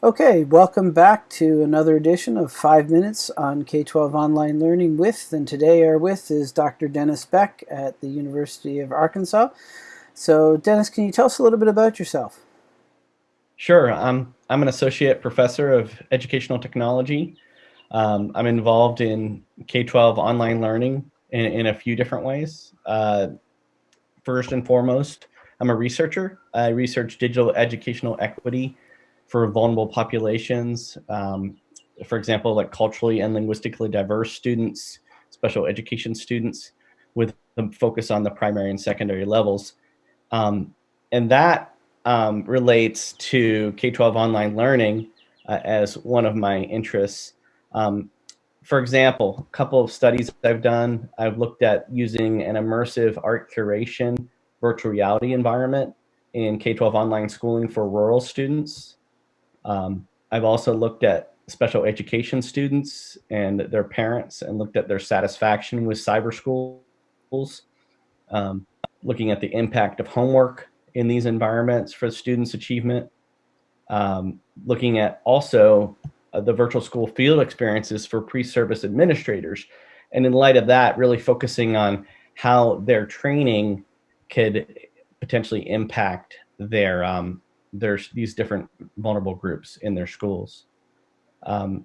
Okay, welcome back to another edition of 5 Minutes on K-12 Online Learning with, and today our with is Dr. Dennis Beck at the University of Arkansas. So Dennis, can you tell us a little bit about yourself? Sure, I'm, I'm an associate professor of educational technology. Um, I'm involved in K-12 online learning in, in a few different ways. Uh, first and foremost, I'm a researcher. I research digital educational equity for vulnerable populations. Um, for example, like culturally and linguistically diverse students, special education students with the focus on the primary and secondary levels. Um, and that um, relates to K-12 online learning uh, as one of my interests. Um, for example, a couple of studies I've done, I've looked at using an immersive art curation virtual reality environment in K-12 online schooling for rural students. Um, I've also looked at special education students and their parents and looked at their satisfaction with cyber schools, um, looking at the impact of homework in these environments for students' achievement, um, looking at also uh, the virtual school field experiences for pre-service administrators. And in light of that, really focusing on how their training could potentially impact their um, there's these different vulnerable groups in their schools. Um,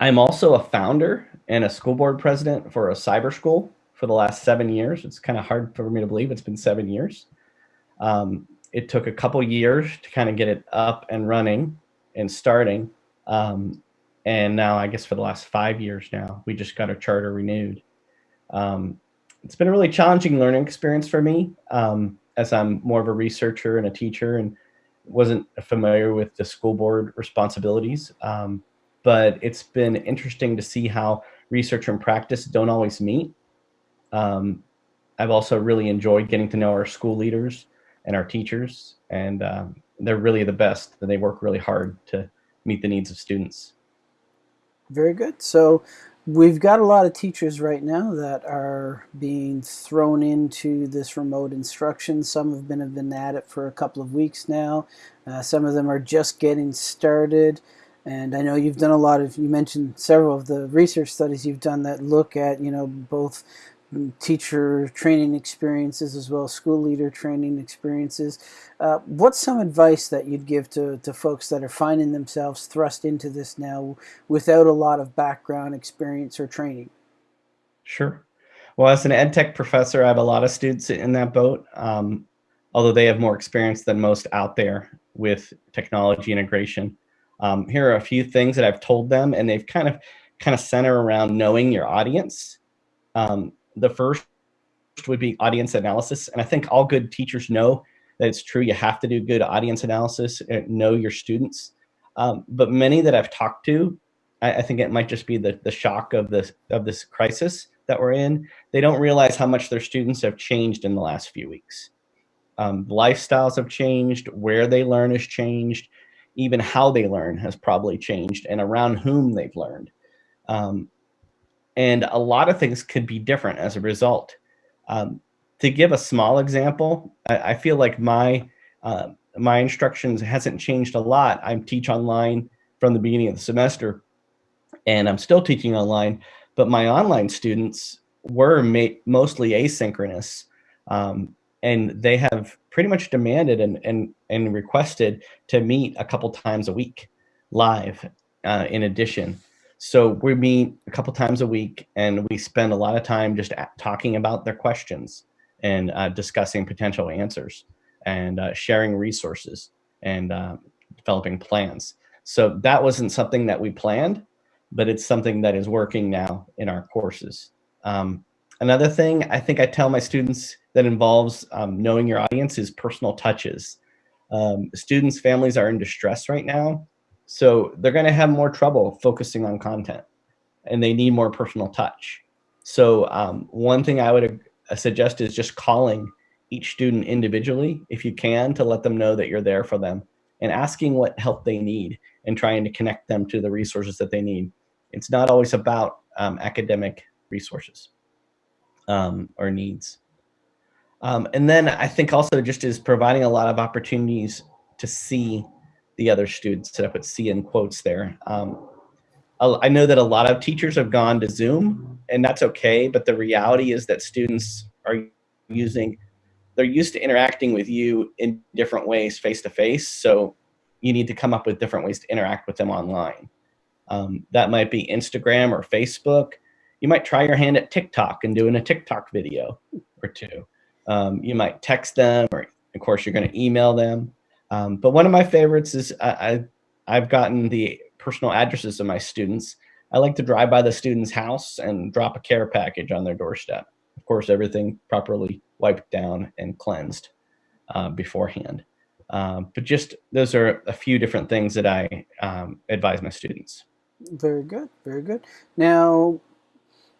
I'm also a founder and a school board president for a cyber school for the last seven years. It's kind of hard for me to believe it's been seven years. Um, it took a couple years to kind of get it up and running and starting. Um, and now I guess for the last five years now, we just got our charter renewed. Um, it's been a really challenging learning experience for me um, as I'm more of a researcher and a teacher and wasn't familiar with the school board responsibilities, um, but it's been interesting to see how research and practice don't always meet. Um, I've also really enjoyed getting to know our school leaders and our teachers, and um, they're really the best. And they work really hard to meet the needs of students. Very good. So We've got a lot of teachers right now that are being thrown into this remote instruction. Some have been, have been at it for a couple of weeks now. Uh, some of them are just getting started. And I know you've done a lot of, you mentioned several of the research studies you've done that look at, you know, both teacher training experiences as well as school leader training experiences. Uh, what's some advice that you'd give to, to folks that are finding themselves thrust into this now without a lot of background experience or training? Sure. Well, as an ed tech professor, I have a lot of students in that boat, um, although they have more experience than most out there with technology integration. Um, here are a few things that I've told them, and they've kind of kind of center around knowing your audience. Um, the first would be audience analysis. And I think all good teachers know that it's true. You have to do good audience analysis and know your students. Um, but many that I've talked to, I, I, think it might just be the, the shock of this, of this crisis that we're in. They don't realize how much their students have changed in the last few weeks. Um, lifestyles have changed, where they learn has changed, even how they learn has probably changed and around whom they've learned. Um, and a lot of things could be different as a result. Um, to give a small example, I, I feel like my uh, my instructions hasn't changed a lot. I teach online from the beginning of the semester, and I'm still teaching online. But my online students were mostly asynchronous, um, and they have pretty much demanded and and and requested to meet a couple times a week live. Uh, in addition, so we meet a couple times a week and we spend a lot of time just talking about their questions and uh, discussing potential answers and uh, sharing resources and uh, developing plans. So that wasn't something that we planned, but it's something that is working now in our courses. Um, another thing I think I tell my students that involves um, knowing your audience is personal touches. Um, students' families are in distress right now so they're going to have more trouble focusing on content and they need more personal touch. So um, one thing I would uh, suggest is just calling each student individually, if you can, to let them know that you're there for them and asking what help they need and trying to connect them to the resources that they need. It's not always about um, academic resources um, or needs. Um, and then I think also just is providing a lot of opportunities to see the other students, and I put C in quotes there. Um, I know that a lot of teachers have gone to Zoom, and that's okay. But the reality is that students are using, they're used to interacting with you in different ways face to face. So you need to come up with different ways to interact with them online. Um, that might be Instagram or Facebook. You might try your hand at TikTok and doing a TikTok video or two. Um, you might text them, or of course, you're going to email them. Um, but one of my favorites is I, I, I've gotten the personal addresses of my students. I like to drive by the student's house and drop a care package on their doorstep. Of course, everything properly wiped down and cleansed uh, beforehand. Um, but just those are a few different things that I um, advise my students. Very good, very good. Now,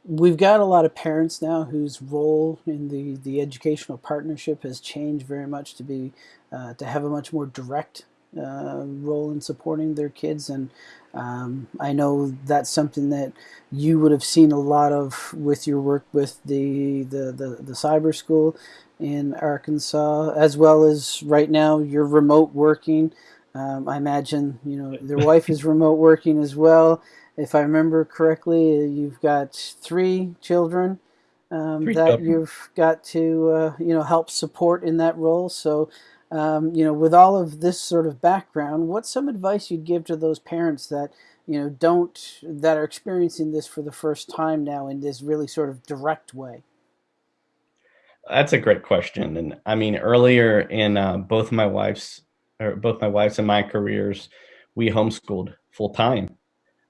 we've got a lot of parents now whose role in the, the educational partnership has changed very much to be uh, to have a much more direct uh, role in supporting their kids. And um, I know that's something that you would have seen a lot of with your work with the, the, the, the cyber school in Arkansas as well as right now you're remote working. Um, I imagine you know their wife is remote working as well if I remember correctly, you've got three children um, three that children. you've got to uh, you know help support in that role. So um, you know, with all of this sort of background, what's some advice you'd give to those parents that you know don't that are experiencing this for the first time now in this really sort of direct way? That's a great question, and I mean earlier in uh, both my wife's or both my wife's and my careers, we homeschooled full time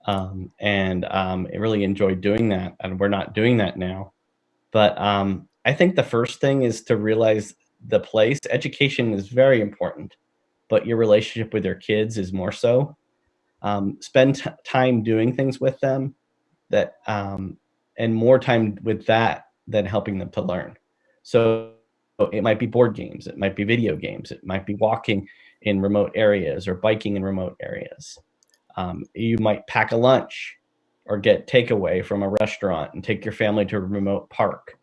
um, and um, I really enjoyed doing that. And we're not doing that now. But um, I think the first thing is to realize the place. Education is very important, but your relationship with your kids is more so. Um, spend time doing things with them that, um, and more time with that than helping them to learn. So it might be board games, it might be video games, it might be walking in remote areas or biking in remote areas. Um, you might pack a lunch or get takeaway from a restaurant and take your family to a remote park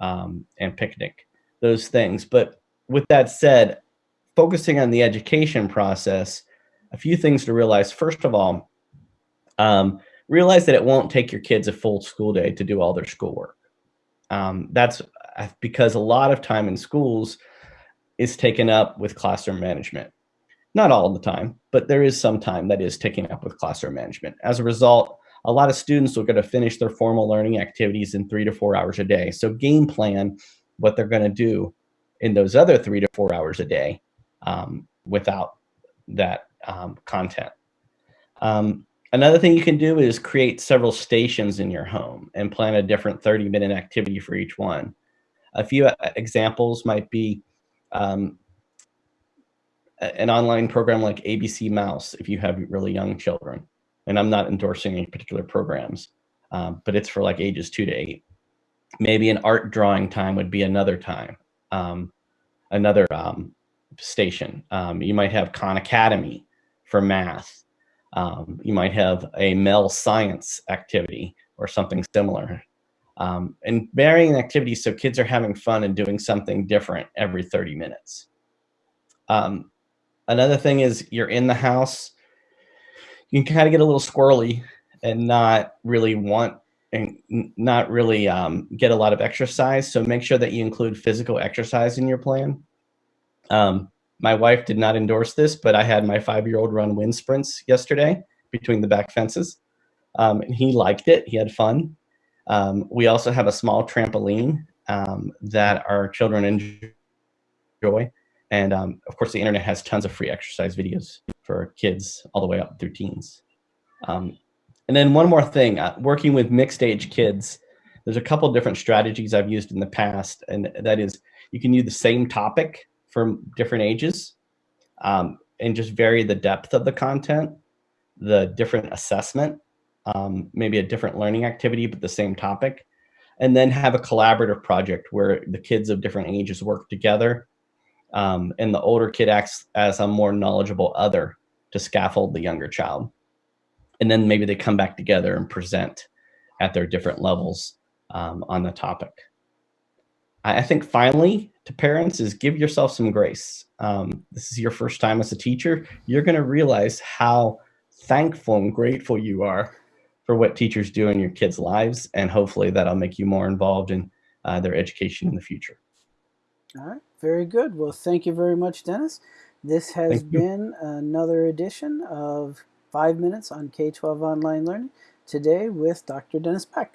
um, and picnic, those things. But with that said, focusing on the education process, a few things to realize. First of all, um, realize that it won't take your kids a full school day to do all their schoolwork. Um, that's uh, because a lot of time in schools is taken up with classroom management. Not all the time, but there is some time that is taken up with classroom management. As a result, a lot of students are going to finish their formal learning activities in three to four hours a day. So game plan what they're going to do in those other three to four hours a day um, without that um, content. Um, another thing you can do is create several stations in your home and plan a different 30 minute activity for each one. A few uh, examples might be um, an online program like ABC Mouse if you have really young children. And I'm not endorsing any particular programs, um, but it's for like ages two to eight. Maybe an art drawing time would be another time, um, another um, station. Um, you might have Khan Academy for math. Um, you might have a Mel science activity or something similar. Um, and varying activities so kids are having fun and doing something different every 30 minutes. Um, Another thing is you're in the house, you can kind of get a little squirrely and not really want and not really um, get a lot of exercise. So make sure that you include physical exercise in your plan. Um, my wife did not endorse this, but I had my five-year-old run wind sprints yesterday between the back fences. Um, and he liked it. He had fun. Um, we also have a small trampoline um, that our children enjoy. And um, of course, the internet has tons of free exercise videos for kids all the way up through teens. Um, and then one more thing, uh, working with mixed age kids, there's a couple different strategies I've used in the past, and that is you can use the same topic for different ages um, and just vary the depth of the content, the different assessment, um, maybe a different learning activity, but the same topic, and then have a collaborative project where the kids of different ages work together um, and the older kid acts as a more knowledgeable other to scaffold the younger child. And then maybe they come back together and present at their different levels um, on the topic. I think finally to parents is give yourself some grace. Um, this is your first time as a teacher. You're going to realize how thankful and grateful you are for what teachers do in your kids' lives, and hopefully that'll make you more involved in uh, their education in the future. All right, very good. Well, thank you very much, Dennis. This has been another edition of Five Minutes on K 12 Online Learning, today with Dr. Dennis Beck.